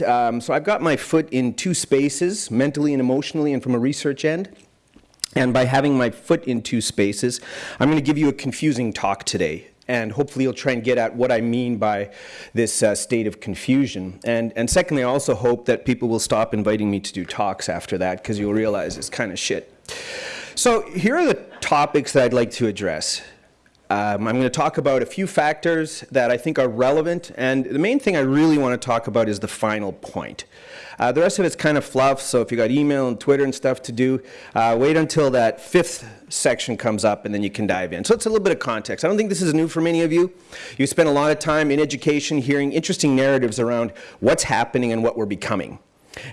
Um, so I've got my foot in two spaces, mentally and emotionally and from a research end. And by having my foot in two spaces, I'm going to give you a confusing talk today. And hopefully you'll try and get at what I mean by this uh, state of confusion. And, and secondly, I also hope that people will stop inviting me to do talks after that because you'll realize it's kind of shit. So here are the topics that I'd like to address. Um, I'm going to talk about a few factors that I think are relevant, and the main thing I really want to talk about is the final point. Uh, the rest of it's kind of fluff, so if you got email and Twitter and stuff to do, uh, wait until that fifth section comes up and then you can dive in. So it's a little bit of context. I don't think this is new for many of you. You spend a lot of time in education hearing interesting narratives around what's happening and what we're becoming.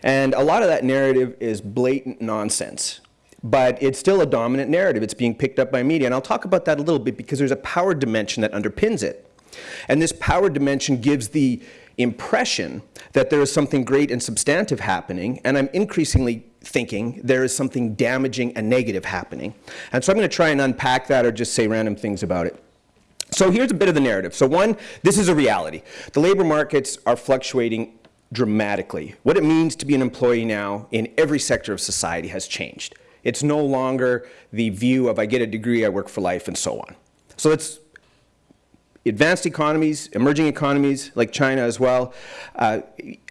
And a lot of that narrative is blatant nonsense but it's still a dominant narrative. It's being picked up by media. And I'll talk about that a little bit because there's a power dimension that underpins it. And this power dimension gives the impression that there is something great and substantive happening, and I'm increasingly thinking there is something damaging and negative happening. And so I'm going to try and unpack that or just say random things about it. So here's a bit of the narrative. So one, this is a reality. The labor markets are fluctuating dramatically. What it means to be an employee now in every sector of society has changed. It's no longer the view of I get a degree, I work for life, and so on. So it's advanced economies, emerging economies like China as well, uh,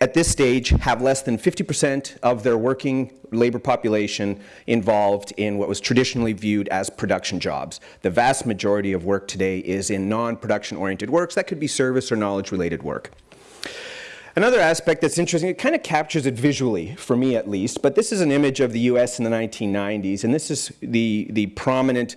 at this stage have less than 50% of their working labor population involved in what was traditionally viewed as production jobs. The vast majority of work today is in non-production oriented works. That could be service or knowledge related work. Another aspect that's interesting, it kind of captures it visually, for me at least, but this is an image of the US in the 1990s, and this is the, the prominent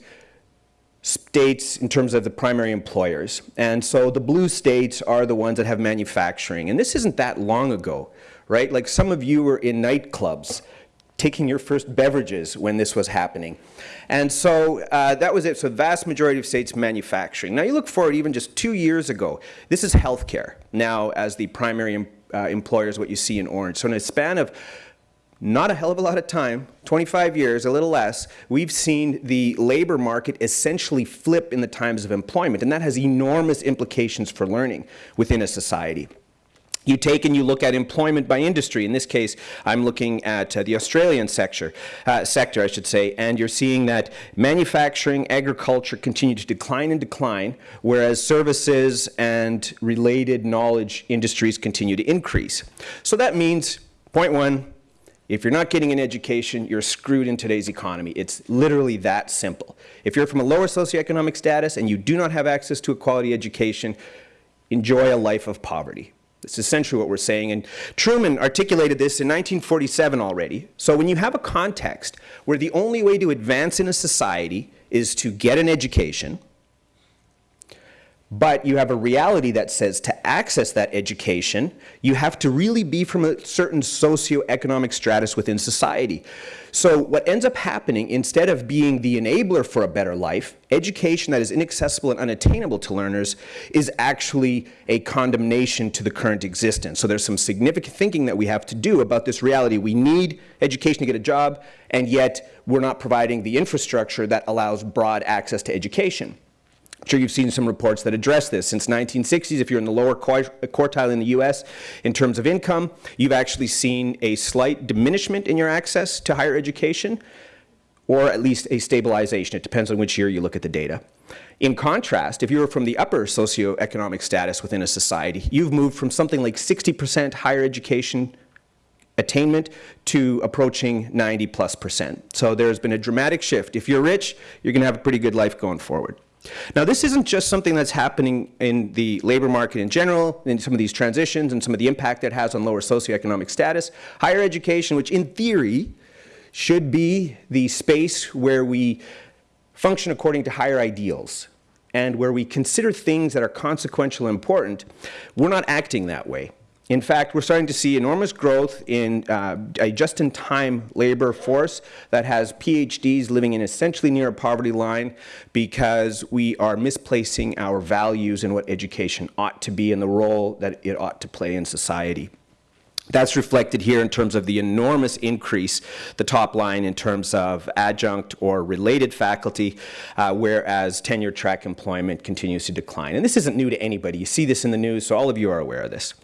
states in terms of the primary employers. And so the blue states are the ones that have manufacturing. And this isn't that long ago, right? Like some of you were in nightclubs taking your first beverages when this was happening. And so uh, that was it. So the vast majority of states manufacturing. Now you look forward even just two years ago. This is healthcare now as the primary uh, employers, what you see in orange. So in a span of not a hell of a lot of time, 25 years, a little less, we've seen the labor market essentially flip in the times of employment. And that has enormous implications for learning within a society. You take and you look at employment by industry. In this case, I'm looking at uh, the Australian sector, uh, sector, I should say, and you're seeing that manufacturing, agriculture continue to decline and decline, whereas services and related knowledge industries continue to increase. So that means, point one, if you're not getting an education, you're screwed in today's economy. It's literally that simple. If you're from a lower socioeconomic status and you do not have access to a quality education, enjoy a life of poverty. That's essentially what we're saying. And Truman articulated this in 1947 already. So when you have a context where the only way to advance in a society is to get an education, but you have a reality that says access that education, you have to really be from a certain socioeconomic stratus within society. So what ends up happening, instead of being the enabler for a better life, education that is inaccessible and unattainable to learners is actually a condemnation to the current existence. So there's some significant thinking that we have to do about this reality. We need education to get a job, and yet we're not providing the infrastructure that allows broad access to education. I'm sure you've seen some reports that address this. Since 1960s, if you're in the lower quartile in the US in terms of income, you've actually seen a slight diminishment in your access to higher education, or at least a stabilization. It depends on which year you look at the data. In contrast, if you're from the upper socioeconomic status within a society, you've moved from something like 60% higher education attainment to approaching 90 plus percent. So there's been a dramatic shift. If you're rich, you're going to have a pretty good life going forward. Now, this isn't just something that's happening in the labor market in general, in some of these transitions and some of the impact it has on lower socioeconomic status. Higher education, which in theory should be the space where we function according to higher ideals and where we consider things that are consequential and important, we're not acting that way. In fact, we're starting to see enormous growth in uh, a just-in-time labor force that has PhDs living in essentially near a poverty line because we are misplacing our values in what education ought to be and the role that it ought to play in society. That's reflected here in terms of the enormous increase, the top line in terms of adjunct or related faculty, uh, whereas tenure track employment continues to decline. And this isn't new to anybody. You see this in the news, so all of you are aware of this.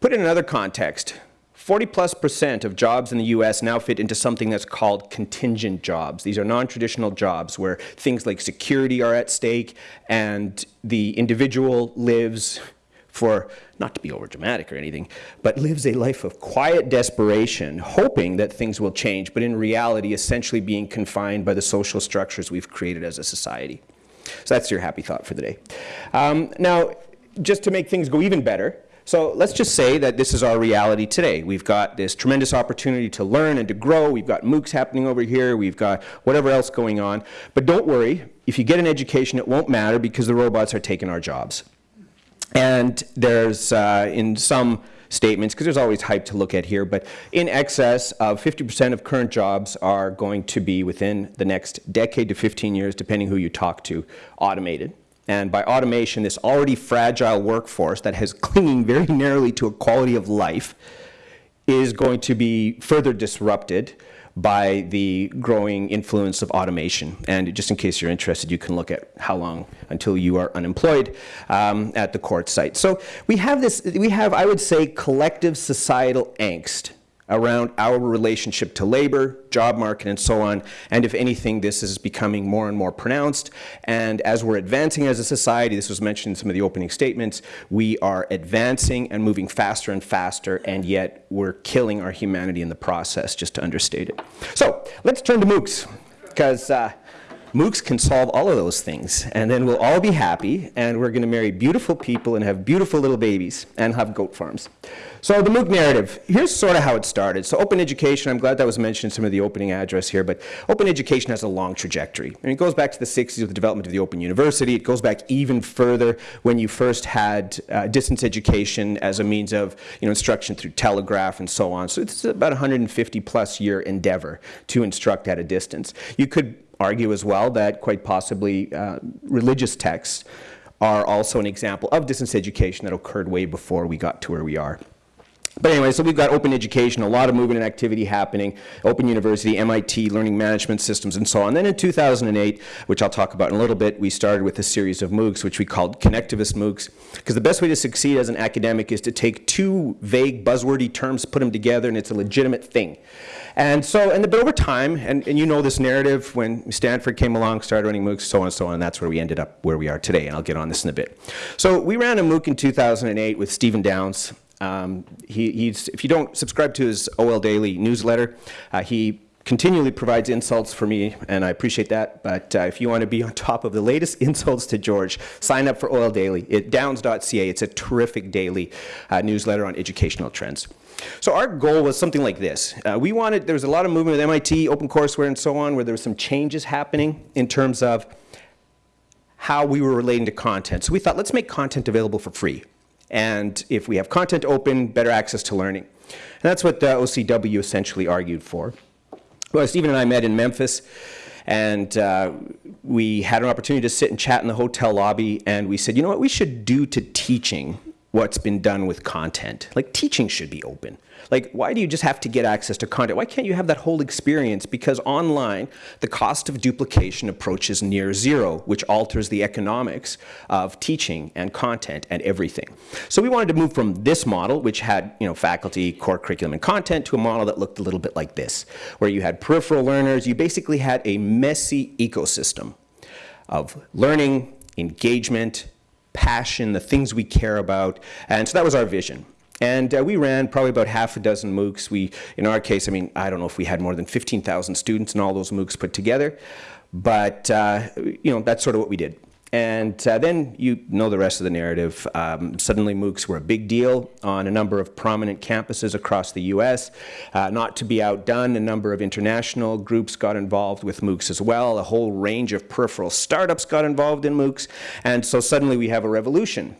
Put in another context, 40 plus percent of jobs in the US now fit into something that's called contingent jobs. These are non-traditional jobs where things like security are at stake and the individual lives for, not to be overdramatic or anything, but lives a life of quiet desperation, hoping that things will change, but in reality essentially being confined by the social structures we've created as a society. So that's your happy thought for the day. Um, now, just to make things go even better, so let's just say that this is our reality today. We've got this tremendous opportunity to learn and to grow. We've got MOOCs happening over here. We've got whatever else going on. But don't worry, if you get an education, it won't matter because the robots are taking our jobs. And there's, uh, in some statements, because there's always hype to look at here, but in excess of 50% of current jobs are going to be within the next decade to 15 years, depending who you talk to, automated. And by automation, this already fragile workforce that has clinging very narrowly to a quality of life is going to be further disrupted by the growing influence of automation. And just in case you're interested, you can look at how long until you are unemployed um, at the court site. So we have this, we have, I would say, collective societal angst around our relationship to labor, job market, and so on. And if anything, this is becoming more and more pronounced. And as we're advancing as a society, this was mentioned in some of the opening statements, we are advancing and moving faster and faster, and yet we're killing our humanity in the process, just to understate it. So let's turn to MOOCs, because uh, MOOCs can solve all of those things, and then we'll all be happy, and we're going to marry beautiful people and have beautiful little babies and have goat farms. So the MOOC narrative, here's sort of how it started. So open education, I'm glad that was mentioned in some of the opening address here, but open education has a long trajectory. And it goes back to the 60s with the development of the Open University. It goes back even further when you first had uh, distance education as a means of you know, instruction through telegraph and so on. So it's about 150 plus year endeavor to instruct at a distance. You could argue as well that quite possibly uh, religious texts are also an example of distance education that occurred way before we got to where we are. But anyway, so we've got open education, a lot of movement and activity happening, Open University, MIT, learning management systems, and so on. Then in 2008, which I'll talk about in a little bit, we started with a series of MOOCs, which we called connectivist MOOCs, because the best way to succeed as an academic is to take two vague, buzzwordy terms, put them together, and it's a legitimate thing. And so, and the, but over time, and, and you know this narrative, when Stanford came along, started running MOOCs, so on and so on, and that's where we ended up where we are today, and I'll get on this in a bit. So we ran a MOOC in 2008 with Stephen Downes, um, he, he's, if you don't subscribe to his OL Daily newsletter, uh, he continually provides insults for me, and I appreciate that. But uh, if you want to be on top of the latest insults to George, sign up for OL Daily at downes.ca. It's a terrific daily uh, newsletter on educational trends. So our goal was something like this. Uh, we wanted, there was a lot of movement with MIT, OpenCourseware, and so on, where there were some changes happening in terms of how we were relating to content. So we thought, let's make content available for free. And if we have content open, better access to learning. And that's what the OCW essentially argued for. Well, Stephen and I met in Memphis, and uh, we had an opportunity to sit and chat in the hotel lobby, and we said, you know what we should do to teaching what's been done with content. Like teaching should be open. Like why do you just have to get access to content? Why can't you have that whole experience? Because online, the cost of duplication approaches near zero, which alters the economics of teaching and content and everything. So we wanted to move from this model, which had you know, faculty, core curriculum, and content, to a model that looked a little bit like this, where you had peripheral learners. You basically had a messy ecosystem of learning, engagement, passion, the things we care about. And so that was our vision. And uh, we ran probably about half a dozen MOOCs. We, in our case, I mean, I don't know if we had more than 15,000 students in all those MOOCs put together, but uh, you know, that's sort of what we did. And uh, then you know the rest of the narrative. Um, suddenly MOOCs were a big deal on a number of prominent campuses across the US. Uh, not to be outdone, a number of international groups got involved with MOOCs as well. A whole range of peripheral startups got involved in MOOCs. And so suddenly we have a revolution.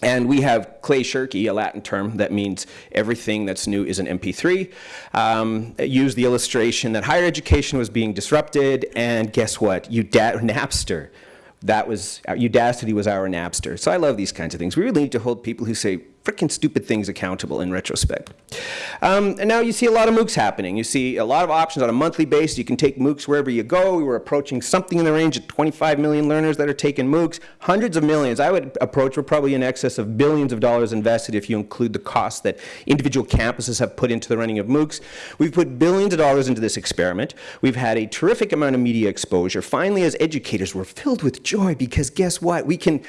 And we have clay shirky, a Latin term that means everything that's new is an MP3. Um, used the illustration that higher education was being disrupted, and guess what? Uda Napster that was, Udacity was our Napster. So I love these kinds of things. We really need to hold people who say, freaking stupid things accountable in retrospect. Um, and now you see a lot of MOOCs happening. You see a lot of options on a monthly basis. You can take MOOCs wherever you go. We were approaching something in the range of 25 million learners that are taking MOOCs. Hundreds of millions. I would approach, we're probably in excess of billions of dollars invested if you include the cost that individual campuses have put into the running of MOOCs. We've put billions of dollars into this experiment. We've had a terrific amount of media exposure. Finally, as educators, we're filled with joy because guess what? We can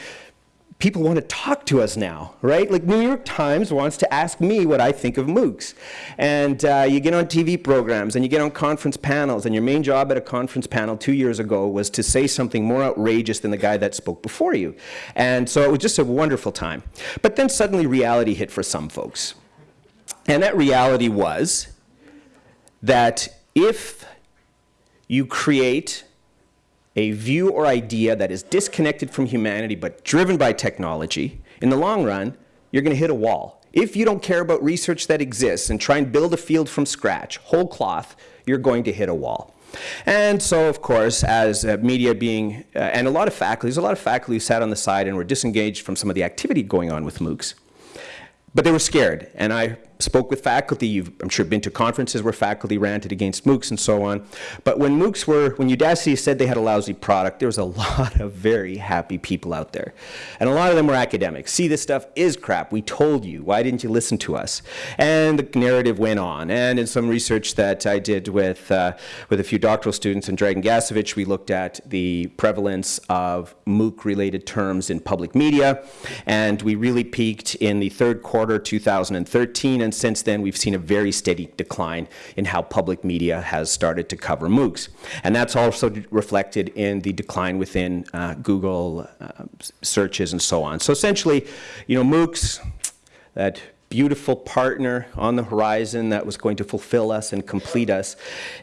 people want to talk to us now, right? Like New York Times wants to ask me what I think of MOOCs. And uh, you get on TV programs and you get on conference panels and your main job at a conference panel two years ago was to say something more outrageous than the guy that spoke before you. And so it was just a wonderful time. But then suddenly reality hit for some folks. And that reality was that if you create a view or idea that is disconnected from humanity but driven by technology, in the long run, you're going to hit a wall. If you don't care about research that exists and try and build a field from scratch, whole cloth, you're going to hit a wall. And so, of course, as uh, media being, uh, and a lot of faculty, there's a lot of faculty who sat on the side and were disengaged from some of the activity going on with MOOCs. But they were scared, and I spoke with faculty. You've, I'm sure, been to conferences where faculty ranted against MOOCs and so on. But when MOOCs were, when Udacity said they had a lousy product, there was a lot of very happy people out there. And a lot of them were academics. See, this stuff is crap. We told you. Why didn't you listen to us? And the narrative went on. And in some research that I did with, uh, with a few doctoral students in Dragan Gašević, we looked at the prevalence of MOOC-related terms in public media. And we really peaked in the third quarter 2013 and since then we've seen a very steady decline in how public media has started to cover MOOCs. And that's also reflected in the decline within uh, Google uh, searches and so on. So essentially, you know, MOOCs, that beautiful partner on the horizon that was going to fulfill us and complete us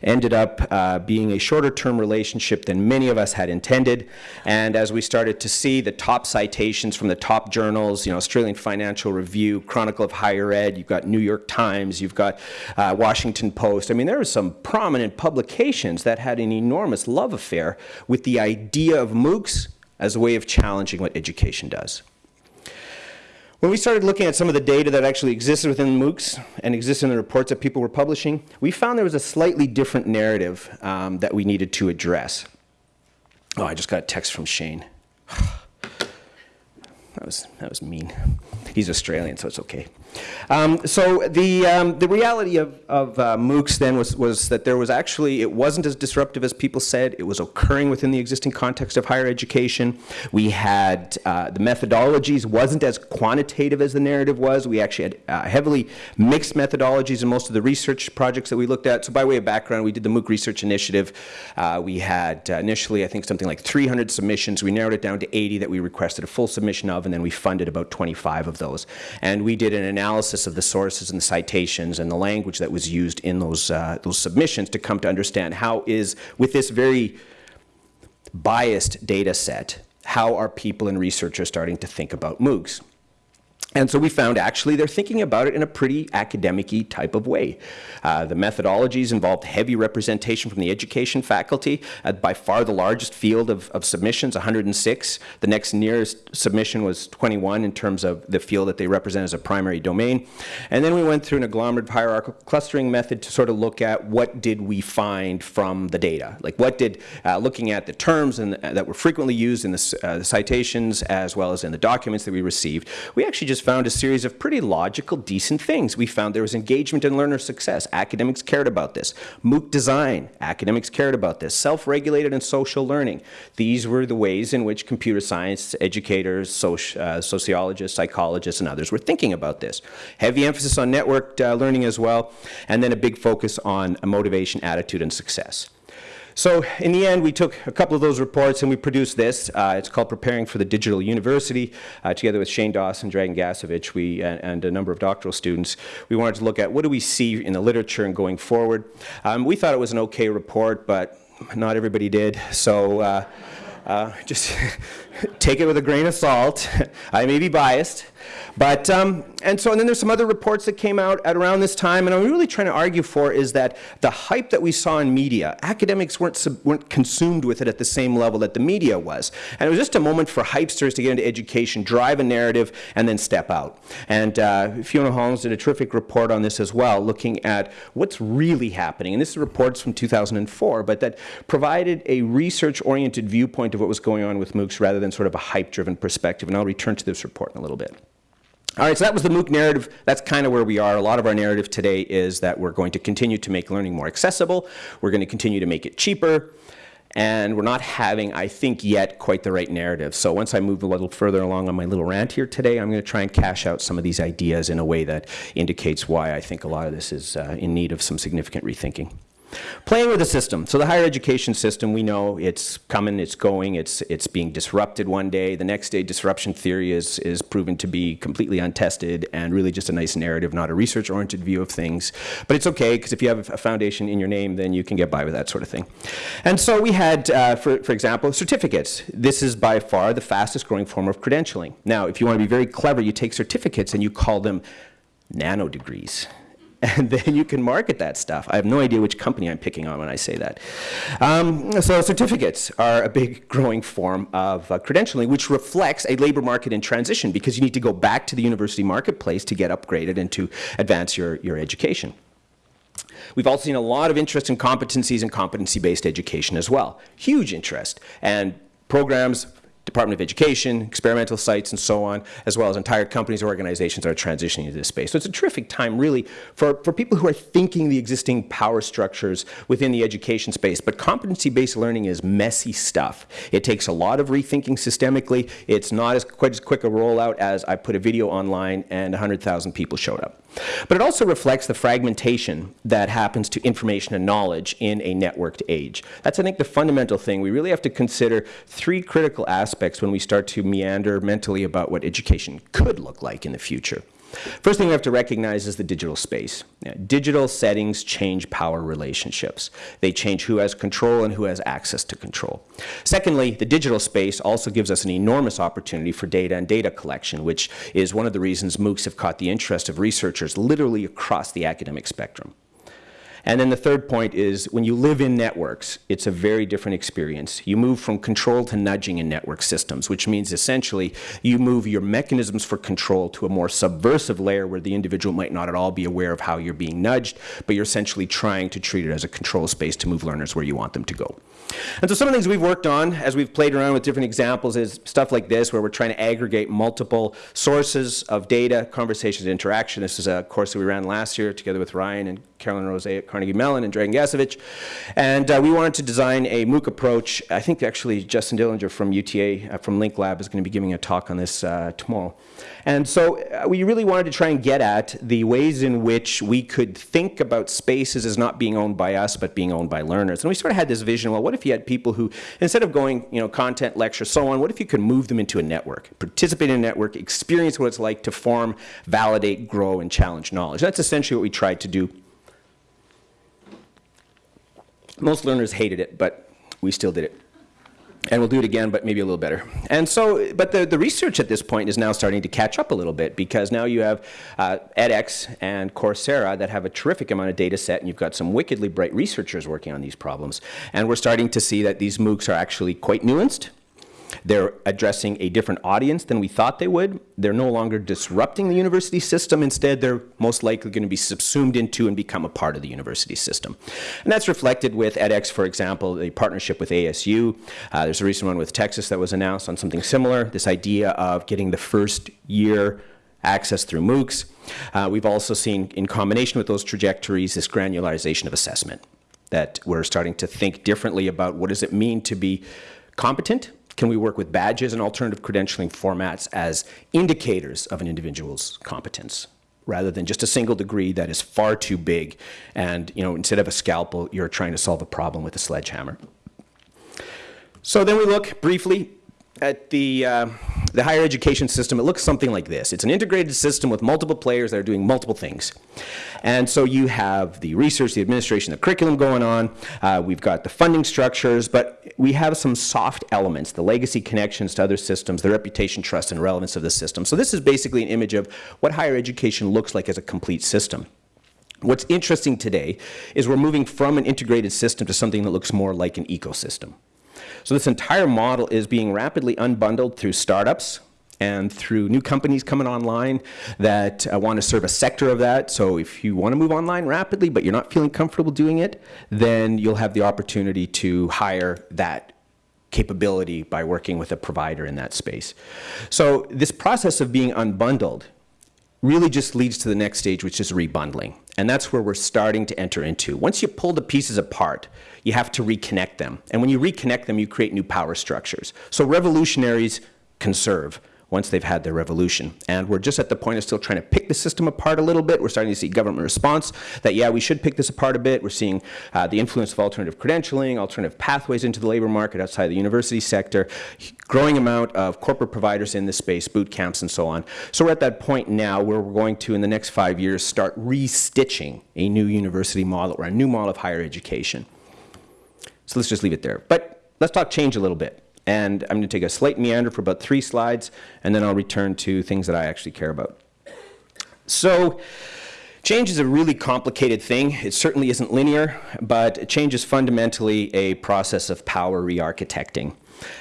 ended up uh, being a shorter term relationship than many of us had intended. And as we started to see the top citations from the top journals, you know, Australian Financial Review, Chronicle of Higher Ed, you've got New York Times, you've got uh, Washington Post. I mean, there were some prominent publications that had an enormous love affair with the idea of MOOCs as a way of challenging what education does. When we started looking at some of the data that actually existed within MOOCs and existed in the reports that people were publishing, we found there was a slightly different narrative um, that we needed to address. Oh, I just got a text from Shane. that was, that was mean. He's Australian, so it's okay. Um, so the, um, the reality of, of uh, MOOCs then was, was that there was actually, it wasn't as disruptive as people said. It was occurring within the existing context of higher education. We had, uh, the methodologies wasn't as quantitative as the narrative was. We actually had uh, heavily mixed methodologies in most of the research projects that we looked at. So by way of background, we did the MOOC Research Initiative. Uh, we had uh, initially, I think, something like 300 submissions. We narrowed it down to 80 that we requested a full submission of, and then we funded about 25 of those. And we did an analysis of the sources and the citations and the language that was used in those, uh, those submissions to come to understand how is, with this very biased data set, how are people and researchers starting to think about MOOCs? And so we found actually they're thinking about it in a pretty academic type of way. Uh, the methodologies involved heavy representation from the education faculty, uh, by far the largest field of, of, submissions, 106. The next nearest submission was 21 in terms of the field that they represent as a primary domain. And then we went through an agglomerative hierarchical clustering method to sort of look at what did we find from the data. Like what did, uh, looking at the terms and, uh, that were frequently used in the, uh, the citations as well as in the documents that we received, we actually just found a series of pretty logical, decent things. We found there was engagement and learner success. Academics cared about this. MOOC design, academics cared about this. Self-regulated and social learning. These were the ways in which computer science educators, soci uh, sociologists, psychologists, and others were thinking about this. Heavy emphasis on networked uh, learning as well, and then a big focus on motivation, attitude, and success. So in the end, we took a couple of those reports and we produced this. Uh, it's called Preparing for the Digital University. Uh, together with Shane Dawson, Dragan Gašević, we, and, and, a number of doctoral students, we wanted to look at what do we see in the literature and going forward. Um, we thought it was an okay report, but not everybody did. So uh, uh just take it with a grain of salt. I may be biased. But um, and so, and then there's some other reports that came out at around this time, and I'm really trying to argue for is that the hype that we saw in media, academics weren't, weren't consumed with it at the same level that the media was. And it was just a moment for hypesters to get into education, drive a narrative, and then step out. And uh, Fiona Hollands did a terrific report on this as well, looking at what's really happening. And this is reports from 2004, but that provided a research-oriented viewpoint of what was going on with MOOCs rather than sort of a hype-driven perspective. And I'll return to this report in a little bit. All right, so that was the MOOC narrative. That's kind of where we are. A lot of our narrative today is that we're going to continue to make learning more accessible. We're going to continue to make it cheaper. And we're not having, I think, yet quite the right narrative. So once I move a little further along on my little rant here today, I'm going to try and cash out some of these ideas in a way that indicates why I think a lot of this is uh, in need of some significant rethinking. Playing with the system. So the higher education system, we know it's coming, it's going, it's, it's being disrupted one day. The next day, disruption theory is, is proven to be completely untested and really just a nice narrative, not a research-oriented view of things. But it's okay, because if you have a foundation in your name, then you can get by with that sort of thing. And so we had, uh, for, for example, certificates. This is by far the fastest growing form of credentialing. Now, if you want to be very clever, you take certificates and you call them nano degrees. And then you can market that stuff. I have no idea which company I'm picking on when I say that. Um, so certificates are a big growing form of uh, credentialing, which reflects a labor market in transition because you need to go back to the university marketplace to get upgraded and to advance your, your education. We've also seen a lot of interest in competencies and competency-based education as well. Huge interest. And programs Department of Education, experimental sites, and so on, as well as entire companies or organizations that are transitioning into this space. So it's a terrific time, really, for, for people who are thinking the existing power structures within the education space. But competency-based learning is messy stuff. It takes a lot of rethinking systemically. It's not as quite as quick a rollout as I put a video online and 100,000 people showed up. But it also reflects the fragmentation that happens to information and knowledge in a networked age. That's, I think, the fundamental thing. We really have to consider three critical aspects when we start to meander mentally about what education could look like in the future. First thing we have to recognize is the digital space. digital settings change power relationships. They change who has control and who has access to control. Secondly, the digital space also gives us an enormous opportunity for data and data collection, which is one of the reasons MOOCs have caught the interest of researchers literally across the academic spectrum. And then the third point is when you live in networks, it's a very different experience. You move from control to nudging in network systems, which means essentially you move your mechanisms for control to a more subversive layer where the individual might not at all be aware of how you're being nudged, but you're essentially trying to treat it as a control space to move learners where you want them to go. And so some of the things we've worked on as we've played around with different examples is stuff like this where we're trying to aggregate multiple sources of data, conversations, interaction. This is a course that we ran last year together with Ryan and Carolyn Rose at Carnegie Mellon and Dragan Gašević. And uh, we wanted to design a MOOC approach. I think actually Justin Dellinger from UTA, uh, from Link Lab, is going to be giving a talk on this uh, tomorrow. And so uh, we really wanted to try and get at the ways in which we could think about spaces as not being owned by us, but being owned by learners. And we sort of had this vision, well, what if you had people who, instead of going, you know, content, lecture, so on, what if you could move them into a network, participate in a network, experience what it's like to form, validate, grow, and challenge knowledge. That's essentially what we tried to do. Most learners hated it, but we still did it and we'll do it again, but maybe a little better. And so, but the, the research at this point is now starting to catch up a little bit because now you have uh, edX and Coursera that have a terrific amount of data set and you've got some wickedly bright researchers working on these problems. And we're starting to see that these MOOCs are actually quite nuanced they're addressing a different audience than we thought they would. They're no longer disrupting the university system. Instead, they're most likely going to be subsumed into and become a part of the university system. And that's reflected with edX, for example, the partnership with ASU. Uh, there's a recent one with Texas that was announced on something similar, this idea of getting the first year access through MOOCs. Uh, we've also seen, in combination with those trajectories, this granularization of assessment, that we're starting to think differently about what does it mean to be competent can we work with badges and alternative credentialing formats as indicators of an individual's competence? rather than just a single degree that is far too big and you know instead of a scalpel you're trying to solve a problem with a sledgehammer. So then we look briefly at the, uh, the higher education system, it looks something like this. It's an integrated system with multiple players that are doing multiple things. And so you have the research, the administration, the curriculum going on. Uh, we've got the funding structures, but we have some soft elements, the legacy connections to other systems, the reputation, trust, and relevance of the system. So this is basically an image of what higher education looks like as a complete system. What's interesting today is we're moving from an integrated system to something that looks more like an ecosystem. So this entire model is being rapidly unbundled through startups and through new companies coming online that uh, want to serve a sector of that. So if you want to move online rapidly, but you're not feeling comfortable doing it, then you'll have the opportunity to hire that capability by working with a provider in that space. So this process of being unbundled really just leads to the next stage, which is rebundling. And that's where we're starting to enter into. Once you pull the pieces apart, you have to reconnect them. And when you reconnect them, you create new power structures. So revolutionaries conserve once they've had their revolution. And we're just at the point of still trying to pick the system apart a little bit. We're starting to see government response that, yeah, we should pick this apart a bit. We're seeing uh, the influence of alternative credentialing, alternative pathways into the labor market outside the university sector, growing amount of corporate providers in this space, boot camps and so on. So we're at that point now where we're going to, in the next five years, start restitching a new university model or a new model of higher education. So let's just leave it there. But let's talk change a little bit. And I'm going to take a slight meander for about three slides, and then I'll return to things that I actually care about. So change is a really complicated thing. It certainly isn't linear, but change is fundamentally a process of power re-architecting.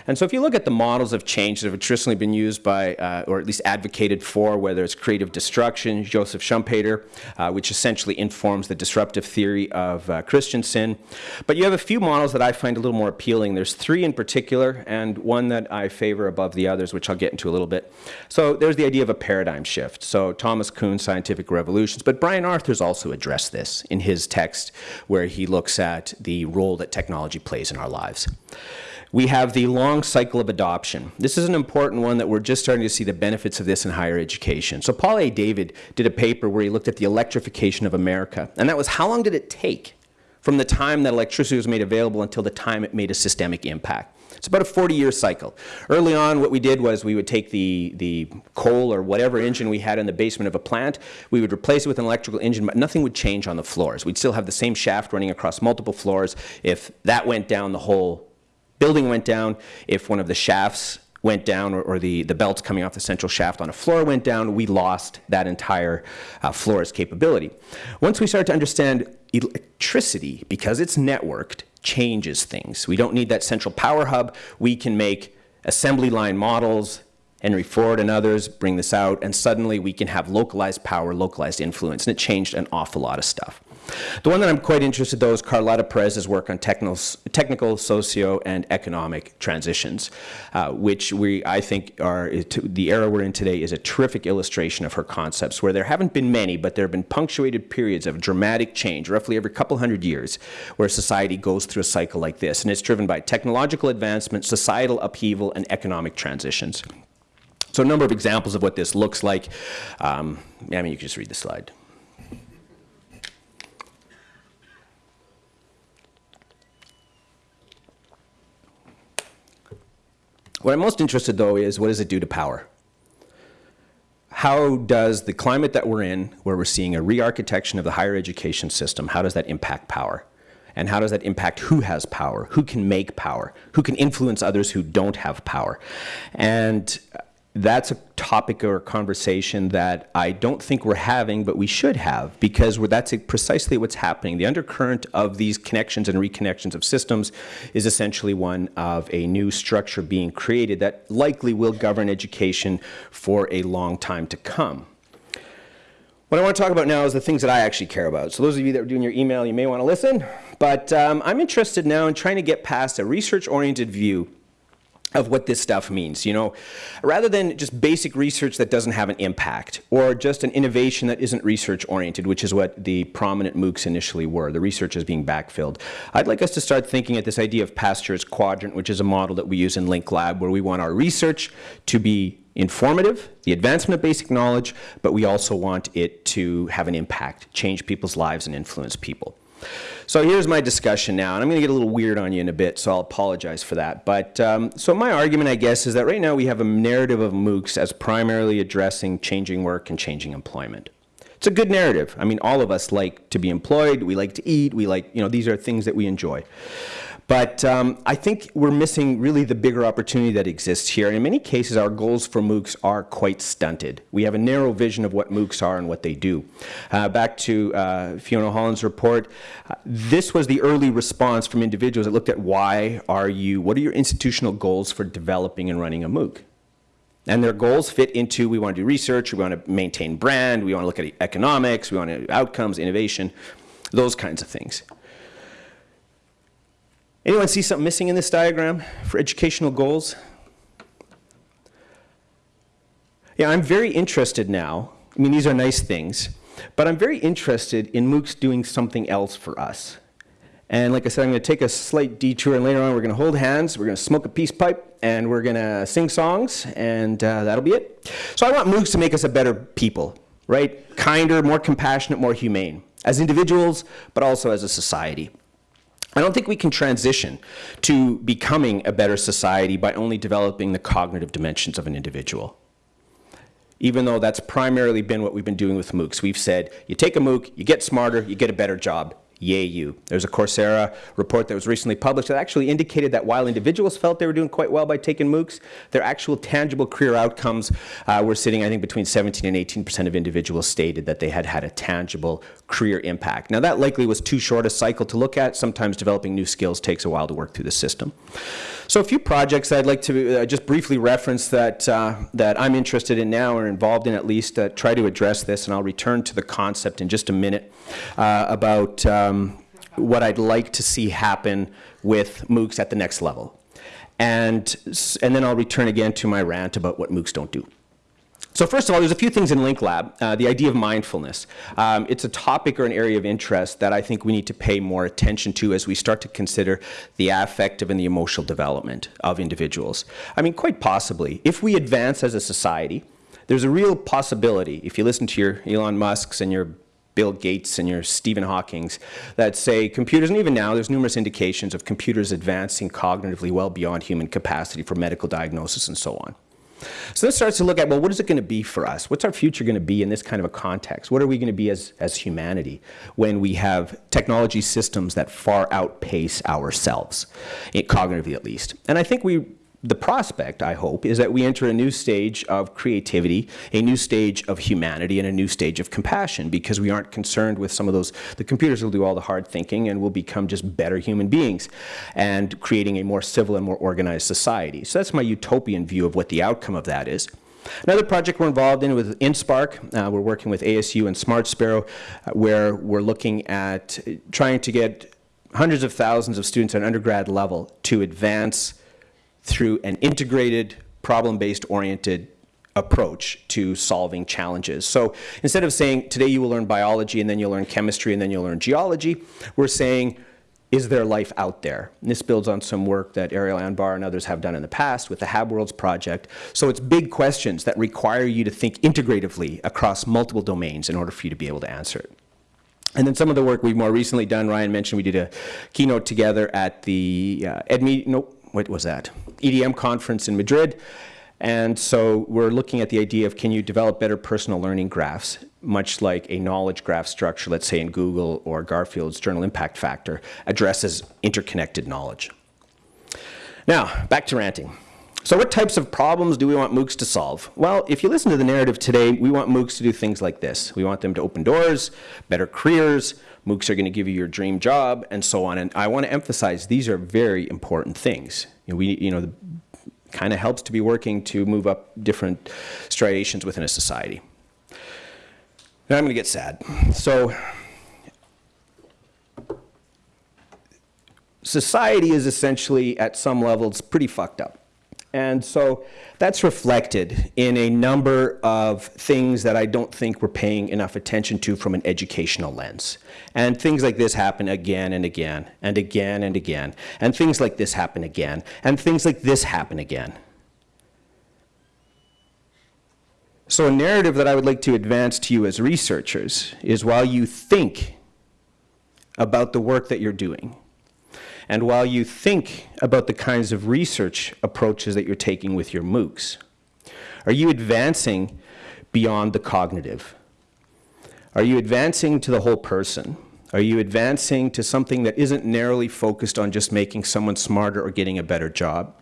And so if you look at the models of change that have traditionally been used by, uh, or at least advocated for, whether it's creative destruction, Joseph Schumpeter, uh, which essentially informs the disruptive theory of uh, Christensen. But you have a few models that I find a little more appealing. There's three in particular, and one that I favor above the others, which I'll get into a little bit. So there's the idea of a paradigm shift. So Thomas Kuhn, Scientific Revolutions, but Brian Arthur's also addressed this in his text where he looks at the role that technology plays in our lives. We have the long cycle of adoption. This is an important one that we're just starting to see the benefits of this in higher education. So Paul A. David did a paper where he looked at the electrification of America. And that was how long did it take from the time that electricity was made available until the time it made a systemic impact. It's about a 40-year cycle. Early on, what we did was we would take the, the coal or whatever engine we had in the basement of a plant, we would replace it with an electrical engine, but nothing would change on the floors. We'd still have the same shaft running across multiple floors. If that went down, the whole building went down, if one of the shafts went down or, or, the, the belts coming off the central shaft on a floor went down, we lost that entire uh, floor's capability. Once we started to understand electricity, because it's networked, changes things. We don't need that central power hub. We can make assembly line models, Henry Ford and others bring this out, and suddenly we can have localized power, localized influence, and it changed an awful lot of stuff. The one that I'm quite interested though is Carlotta Perez's work on technical, technical socio, and economic transitions, uh, which we, I think, are the era we're in today is a terrific illustration of her concepts, where there haven't been many, but there have been punctuated periods of dramatic change, roughly every couple hundred years, where society goes through a cycle like this, and it's driven by technological advancement, societal upheaval, and economic transitions. So a number of examples of what this looks like. Um, I mean, you can just read the slide. What I'm most interested, though, is what does it do to power? How does the climate that we're in, where we're seeing a re-architecture of the higher education system, how does that impact power? And how does that impact who has power, who can make power, who can influence others who don't have power? And that's a topic or conversation that I don't think we're having, but we should have, because that's precisely what's happening. The undercurrent of these connections and reconnections of systems is essentially one of a new structure being created that likely will govern education for a long time to come. What I want to talk about now is the things that I actually care about. So those of you that are doing your email, you may want to listen, but um, I'm interested now in trying to get past a research-oriented view of what this stuff means, you know, rather than just basic research that doesn't have an impact or just an innovation that isn't research oriented, which is what the prominent MOOCs initially were, the research is being backfilled. I'd like us to start thinking at this idea of Pasteur's quadrant, which is a model that we use in Link Lab, where we want our research to be informative, the advancement of basic knowledge, but we also want it to have an impact, change people's lives and influence people. So here's my discussion now, and I'm going to get a little weird on you in a bit, so I'll apologize for that. But um, so my argument, I guess, is that right now we have a narrative of MOOCs as primarily addressing changing work and changing employment. It's a good narrative. I mean, all of us like to be employed, we like to eat, we like, you know, these are things that we enjoy. But um, I think we're missing really the bigger opportunity that exists here. In many cases, our goals for MOOCs are quite stunted. We have a narrow vision of what MOOCs are and what they do. Uh, back to uh, Fiona Hollands' report, uh, this was the early response from individuals that looked at why are you, what are your institutional goals for developing and running a MOOC? And their goals fit into we want to do research, we want to maintain brand, we want to look at economics, we want to outcomes, innovation, those kinds of things. Anyone see something missing in this diagram for educational goals? Yeah, I'm very interested now. I mean, these are nice things, but I'm very interested in MOOCs doing something else for us. And like I said, I'm going to take a slight detour, and later on we're going to hold hands, we're going to smoke a peace pipe, and we're going to sing songs, and uh, that'll be it. So I want MOOCs to make us a better people, right? Kinder, more compassionate, more humane, as individuals, but also as a society. I don't think we can transition to becoming a better society by only developing the cognitive dimensions of an individual. Even though that's primarily been what we've been doing with MOOCs. We've said, you take a MOOC, you get smarter, you get a better job yay you. There's a Coursera report that was recently published that actually indicated that while individuals felt they were doing quite well by taking MOOCs, their actual tangible career outcomes uh, were sitting, I think, between 17 and 18% of individuals stated that they had had a tangible career impact. Now that likely was too short a cycle to look at. Sometimes developing new skills takes a while to work through the system. So a few projects I'd like to uh, just briefly reference that, uh, that I'm interested in now or involved in at least uh, try to address this and I'll return to the concept in just a minute uh, about um, what I'd like to see happen with MOOCs at the next level. And, and then I'll return again to my rant about what MOOCs don't do. So first of all, there's a few things in Link Lab. Uh, the idea of mindfulness. Um, it's a topic or an area of interest that I think we need to pay more attention to as we start to consider the affective and the emotional development of individuals. I mean, quite possibly, if we advance as a society, there's a real possibility, if you listen to your Elon Musks and your Bill Gates and your Stephen Hawkings that say computers, and even now there's numerous indications of computers advancing cognitively well beyond human capacity for medical diagnosis and so on. So this starts to look at, well, what is it going to be for us? What's our future going to be in this kind of a context? What are we going to be as, as humanity when we have technology systems that far outpace ourselves, eh, cognitively at least? And I think we the prospect, I hope, is that we enter a new stage of creativity, a new stage of humanity, and a new stage of compassion because we aren't concerned with some of those, the computers will do all the hard thinking and we'll become just better human beings and creating a more civil and more organized society. So that's my utopian view of what the outcome of that is. Another project we're involved in with InSpark, uh, we're working with ASU and Smart Sparrow, uh, where we're looking at trying to get hundreds of thousands of students at undergrad level to advance through an integrated, problem-based oriented approach to solving challenges. So instead of saying, today you will learn biology and then you'll learn chemistry and then you'll learn geology, we're saying, is there life out there? And this builds on some work that Ariel Anbar and others have done in the past with the HabWorlds project. So it's big questions that require you to think integratively across multiple domains in order for you to be able to answer it. And then some of the work we've more recently done, Ryan mentioned we did a keynote together at the uh, EdMe, nope, what was that? EDM conference in Madrid. And so we're looking at the idea of can you develop better personal learning graphs, much like a knowledge graph structure, let's say in Google or Garfield's Journal Impact Factor, addresses interconnected knowledge. Now, back to ranting. So what types of problems do we want MOOCs to solve? Well, if you listen to the narrative today, we want MOOCs to do things like this. We want them to open doors, better careers, MOOCs are going to give you your dream job, and so on. And I want to emphasize these are very important things. You know, we, you know, kind of helps to be working to move up different striations within a society. Now I'm going to get sad. So society is essentially, at some levels, pretty fucked up. And so that's reflected in a number of things that I don't think we're paying enough attention to from an educational lens. And things like this happen again and again and again and again. And things like this happen again. And things like this happen again. So a narrative that I would like to advance to you as researchers is while you think about the work that you're doing. And while you think about the kinds of research approaches that you're taking with your MOOCs, are you advancing beyond the cognitive? Are you advancing to the whole person? Are you advancing to something that isn't narrowly focused on just making someone smarter or getting a better job?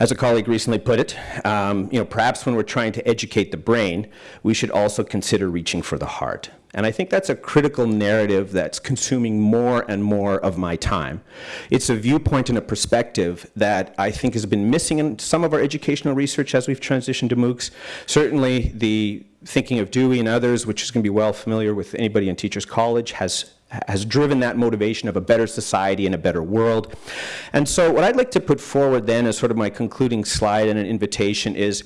As a colleague recently put it, um, you know, perhaps when we're trying to educate the brain, we should also consider reaching for the heart. And I think that's a critical narrative that's consuming more and more of my time. It's a viewpoint and a perspective that I think has been missing in some of our educational research as we've transitioned to MOOCs. Certainly the thinking of Dewey and others, which is going to be well familiar with anybody in Teachers College, has has driven that motivation of a better society and a better world. And so what I'd like to put forward then as sort of my concluding slide and an invitation is,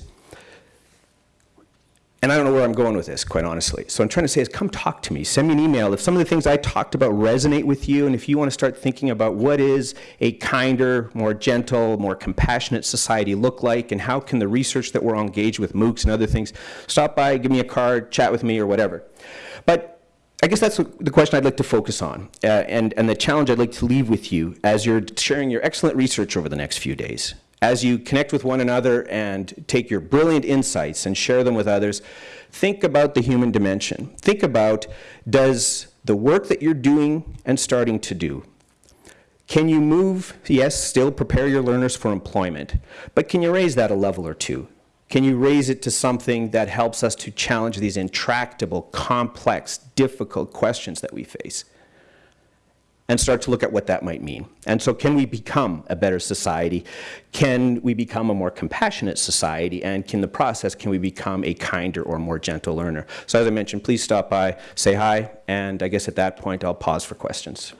and I don't know where I'm going with this, quite honestly. So I'm trying to say is come talk to me. Send me an email. If some of the things I talked about resonate with you, and if you want to start thinking about what is a kinder, more gentle, more compassionate society look like, and how can the research that we're engaged with MOOCs and other things, stop by, give me a card, chat with me, or whatever. But I guess that's the question I'd like to focus on, uh, and, and the challenge I'd like to leave with you as you're sharing your excellent research over the next few days. As you connect with one another and take your brilliant insights and share them with others, think about the human dimension. Think about, does the work that you're doing and starting to do, can you move, yes, still prepare your learners for employment, but can you raise that a level or two? Can you raise it to something that helps us to challenge these intractable, complex, difficult questions that we face? And start to look at what that might mean. And so can we become a better society? Can we become a more compassionate society? And in the process, can we become a kinder or more gentle learner? So as I mentioned, please stop by, say hi, and I guess at that point I'll pause for questions.